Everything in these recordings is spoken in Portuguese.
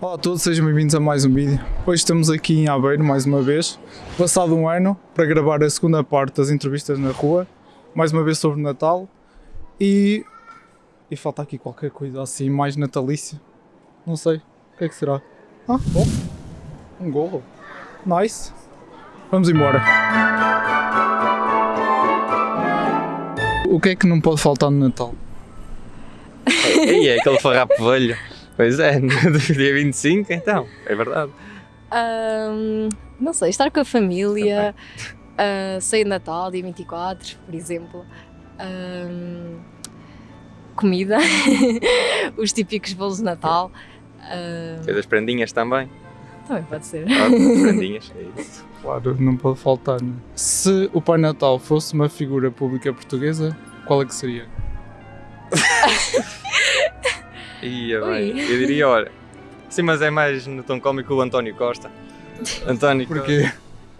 Olá a todos, sejam bem-vindos a mais um vídeo. Hoje estamos aqui em Aveiro, mais uma vez, passado um ano, para gravar a segunda parte das entrevistas na rua, mais uma vez sobre Natal, e... e falta aqui qualquer coisa assim mais natalícia, não sei, o que é que será? Ah, bom, um gorro, nice, vamos embora. O que é que não pode faltar no Natal? E é aquele farrapo velho. Pois é, no dia 25, então, é verdade. Ahm, não sei, estar com a família, uh, sair de Natal, dia 24, por exemplo. Ahm, comida, os típicos bolos de Natal. Fez as prendinhas também. também pode ser. Ah, as prendinhas, é isso. Claro, não pode faltar. Né? Se o Pai Natal fosse uma figura pública portuguesa, qual é que seria? Ia Ui. bem, eu diria, olha. Sim, mas é mais no tom cómico o António Costa. António Porquê?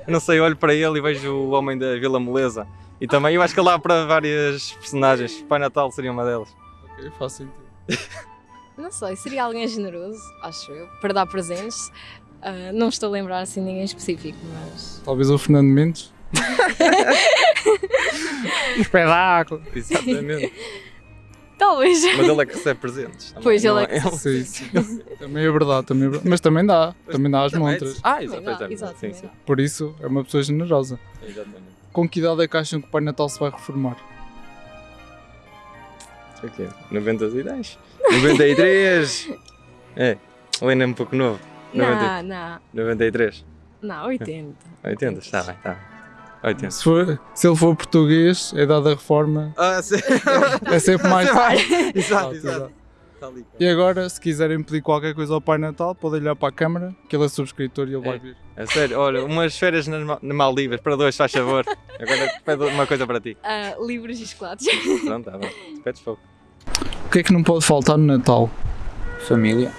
Eu não sei, olho para ele e vejo o homem da Vila Moleza. E também eu acho que ele dá para várias personagens. Pai Natal seria uma delas. Ok, faz sentido. Não sei, seria alguém generoso, acho eu, para dar presentes. Ah, não estou a lembrar assim ninguém específico, mas. Talvez o Fernando Mendes? um espetáculo! Exatamente. Talvez. Mas ele é que recebe presentes. também, Pois, ele não é que Sim, sim. Também é verdade, também é verdade. Mas também dá, também dá às Também- montras. Ah, dá, exato. exato, Sim, sim. Por isso é uma pessoa generosa. Exatamente. Com que idade é que acham que o Pai Natal se vai reformar? O quê? 90 e 10? 93! É, ele ainda é um pouco novo. Não, não, 93. não, 80. 80, está bem, está bem. 80. Se, for, se ele for português, a idade da reforma Ah, sim. é sempre mais. Exato, Exato, exato. Está ali. E agora, se quiserem pedir qualquer coisa ao Pai Natal, podem olhar para a câmara, que ele é subscritor e ele É. vai vir. É sério, olha, umas férias nas Ma- na Maldivas, para dois, faz favor. Agora pedo uma coisa para ti. Ah, livros e chocolates. Pronto, está bem. Pedes fogo. O que é que não pode faltar no Natal? Família.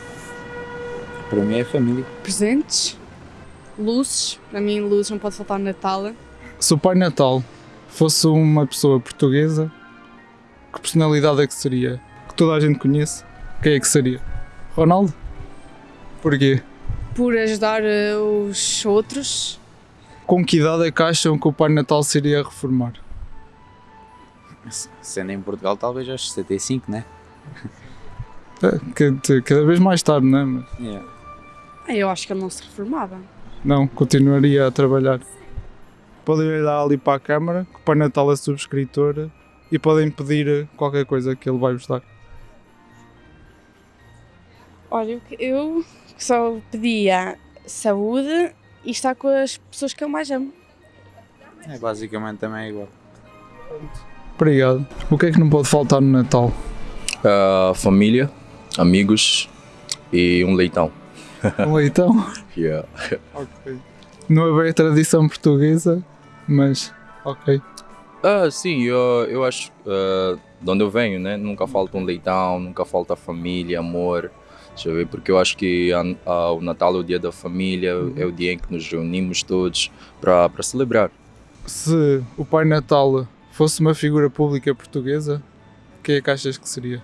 Para mim é família. Presentes, luzes. Para mim, luzes não pode faltar no Natal. Se o Pai Natal fosse uma pessoa portuguesa, que personalidade é que seria? Que toda a gente conhece? Quem é que seria? Ronaldo? Porquê? Por ajudar eh, os outros. Com que idade é que acham que o Pai Natal se iria reformar? Sendo em Portugal, talvez aos 75, né? É, Cada vez mais tarde, não é? Mas Yeah. Ah, Eu acho que ele não se reformava. não, continuaria a trabalhar. Podem olhar ali para a câmara, que o Pai Natal é subscritora, e podem pedir qualquer coisa que ele vai vos dar. Olha, eu- só pedia saúde e estar com as pessoas que eu mais amo. É, basicamente também é igual. Obrigado. O que é que não pode faltar no Natal? Ah, família, amigos e um leitão. Um leitão? Yeah. Ok. Não é bem a tradição portuguesa, mas ok. Ah, sim, eu, eu acho ah, de onde eu venho, né? Nunca falta um leitão, nunca falta família, amor. Deixa eu ver, porque eu acho que a- a- o Natal é o dia da família, é o dia em que nos reunimos todos para celebrar. Se o Pai Natal fosse uma figura pública portuguesa, quem é que achas que seria?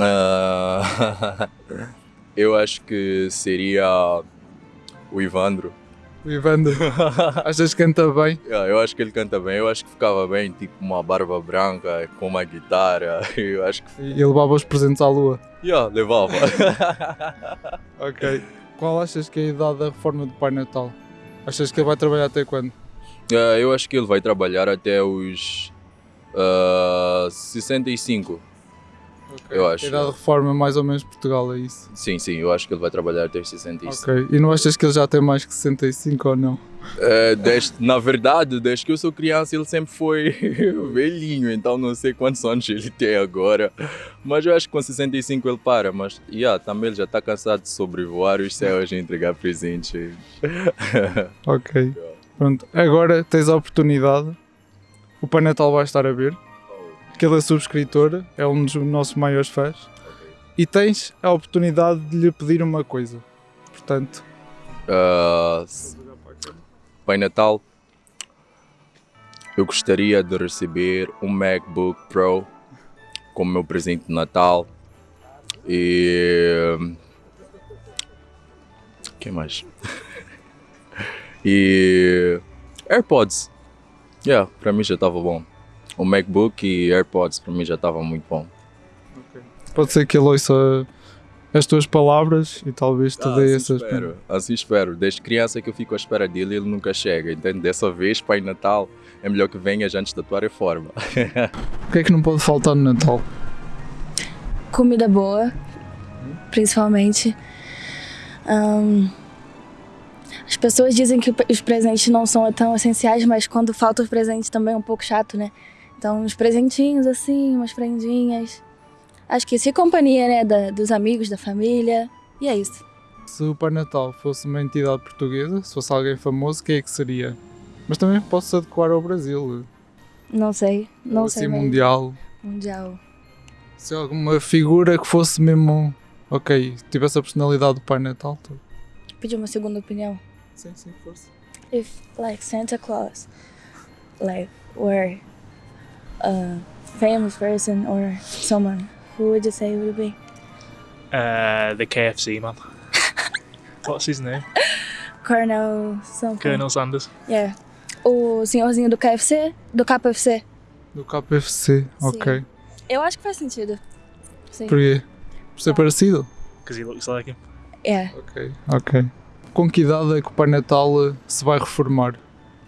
Ah, eu acho que seria o Ivandro. O Ivandro. achas que canta bem? Yeah, eu acho que ele canta bem, eu acho que ficava bem, tipo uma barba branca com uma guitarra. Eu acho que E levava os presentes à lua. yeah, levava. Ok. Qual achas que é a idade da reforma do Pai Natal? Achas que ele vai trabalhar até quando? Ah, eu acho que ele vai trabalhar até os ah, 65. Eu acho. A idade de reforma mais ou menos Portugal, é isso? Sim, sim, eu acho que ele vai trabalhar até os 65. Ok. E não achas que ele já tem mais que 65 ou não? Ah, desde, na verdade, desde que eu sou criança, ele sempre foi velhinho, então não sei quantos anos ele tem agora. Mas eu acho que com 65 ele para. Mas yeah, também ele já está cansado de sobrevoar os céus e entregar presentes. Ok. Pronto. Agora tens a oportunidade. O Pai Natal vai estar a ver. Que ele é subscritor, é um dos nossos maiores fãs. E tens a oportunidade de lhe pedir uma coisa. Portanto, Ah, Pai Natal, eu gostaria de receber um MacBook Pro como meu presente de Natal e que mais? e AirPods. Yeah, para mim já estava bom. O MacBook e AirPods para mim já estava muito bom. Pode ser que ele ouça as tuas palavras e talvez te Ah, dê assim essas. espero, assim espero. Desde criança que eu fico à espera dele e ele nunca chega. Então dessa vez, Pai Natal, é melhor que venhas antes da tua reforma. O que é que não pode faltar no Natal? Comida boa, principalmente. Ahn, as pessoas dizem que os presentes não são tão essenciais, mas quando falta os presentes também é um pouco chato, né? Então, uns presentinhos assim, umas prendinhas. Acho que isso e companhia, né? da- dos amigos, da família. E é isso. Se o Pai Natal fosse uma entidade portuguesa, se fosse alguém famoso, quem é que seria? Mas também posso adequar ao Brasil. Não sei. Não ou sei. assim, mesmo. mundial. Mundial. Se alguma figura que fosse mesmo. Ok, tivesse a personalidade do Pai Natal. tu- Pedir uma segunda opinião. Sim, sim, força. If, like, Santa Claus, like, were a famous person or someone, who would you say it would be? Uh, the KFC man. What's his name? Colonel something. Colonel Sanders. Yeah. O senhorzinho do KFC? Do KFC? Do KPFC, ok. Eu acho que faz sentido. Sim. Porquê? Por ser parecido? Because he looks like him. É. Ok, ok. Com que idade é que o Pai Natal se vai reformar?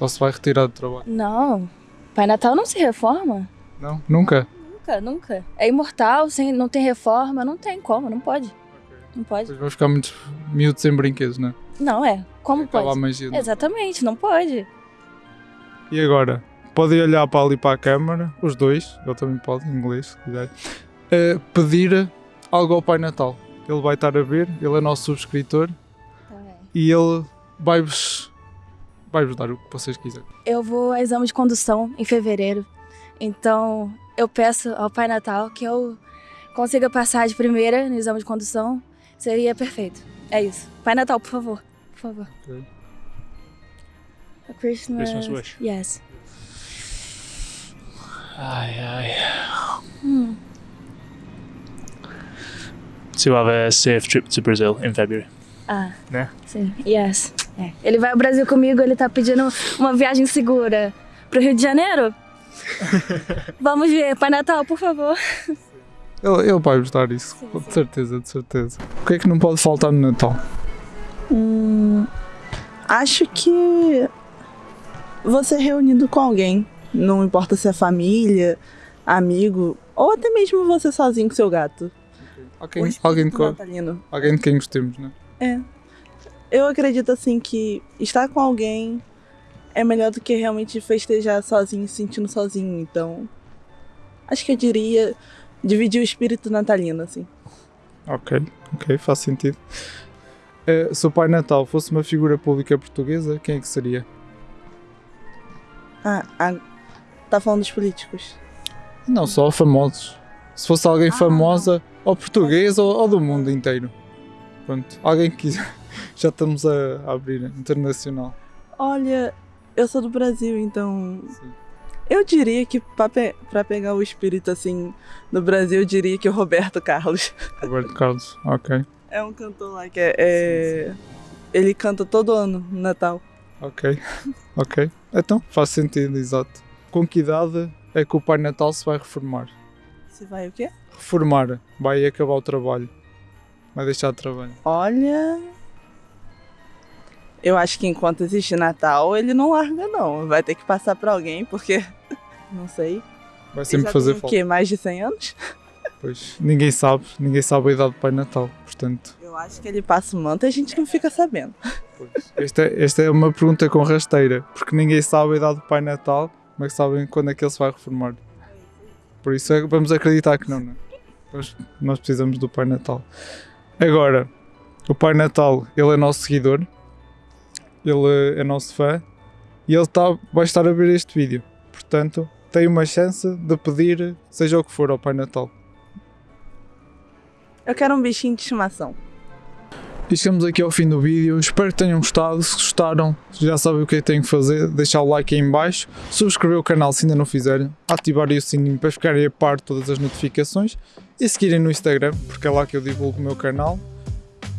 Ou se vai retirar do trabalho? Não. Pai Natal não se reforma. Não? Nunca? Nunca, nunca. É imortal, sem, não tem reforma, não tem como, não pode. Não pode. Depois vai ficar muitos miúdos sem brinquedos, não é? Não é. Como Acaba pode? magia. não é? Exatamente, não pode. E agora? Podem olhar para ali para a câmara, os dois, ele também pode, em inglês, se quiser, eh, pedir algo ao Pai Natal. Ele vai estar a ver, ele é nosso subscritor Tá e ele vai-vos vai-vos dar o que vocês quiserem. Eu vou a exame de condução em fevereiro. Então, eu peço ao Pai Natal que eu consiga passar de primeira no exame de condução. Seria perfeito. É isso. Pai Natal, por favor. Por favor. Ok. A Christmas... Christmas wish. Yes. Aye, aye. Hum. To have a safe trip to Brazil in February. Ah, Né? sim. Yes. É. Ele vai ao Brasil comigo, ele tá pedindo uma viagem segura pro Rio de Janeiro. Vamos ver. Pai Natal, por favor. Ele, ele vai-vos dar isso, de certeza, de certeza. O que é que não pode faltar no Natal? Hum, acho que você reunido com alguém, não importa se é família, amigo, ou até mesmo você sozinho com seu gato. Alguém, O espírito alguém, de, alguém de quem gostemos, né? Eu acredito assim que estar com alguém é melhor do que realmente festejar sozinho, se sentindo sozinho. Então, acho que eu diria dividir o espírito natalino, assim. Ok, ok, faz sentido. Eh, se o Pai Natal fosse uma figura pública portuguesa, quem é que seria? Ah, ah, tá falando dos políticos. Não, só famosos. Se fosse alguém famosa, ou portuguesa ou, ou do mundo inteiro. Pronto, alguém que quiser. Já estamos a, a abrir internacional. Olha, eu sou do Brasil, então Sim. eu diria que pra, pe pegar o espírito assim do Brasil, eu diria que o Roberto Carlos. Roberto Carlos, ok, É um cantor lá que é. é- Ele canta todo ano no Natal. ok, ok. Então, faz sentido, exato. Com que idade é que o Pai Natal se vai reformar? Se vai o quê? Reformar, vai acabar o trabalho. Vai deixar de trabalho. Olha. Eu acho que enquanto existe Natal, ele não larga, não. Vai ter que passar pra alguém, porque. Não sei. Vai sempre fazer tem o falta. quê? Mais de 100 anos? Pois, ninguém sabe, ninguém sabe a idade do Pai Natal, portanto. Eu acho que ele passa o manto e a gente não fica sabendo. Pois. Esta, é- esta é uma pergunta com rasteira, porque ninguém sabe a idade do Pai Natal, que sabem quando é que ele se vai reformar? Por isso é- vamos acreditar que não, não é? Nós, nós precisamos do Pai Natal. Agora, o Pai Natal, ele é nosso seguidor, ele é nosso fã e ele tá, vai estar a ver este vídeo. Portanto, tem uma chance de pedir seja o que for ao Pai Natal. Eu quero um bichinho de estimação. E chegamos aqui ao fim do vídeo, espero que tenham gostado, se gostaram já sabem o que é que têm que fazer, deixar o like aí em baixo, subscrever o canal se ainda não fizerem, ativarem o sininho para ficarem a par de todas as notificações e seguirem no Instagram, porque é lá que eu divulgo o meu canal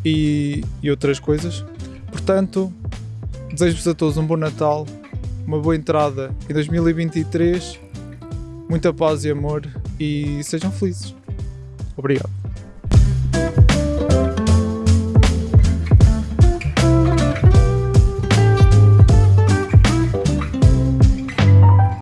e, e outras coisas. Portanto, desejo-vos a todos um bom Natal, uma boa entrada em 2023, muita paz e amor e sejam felizes. Obrigado.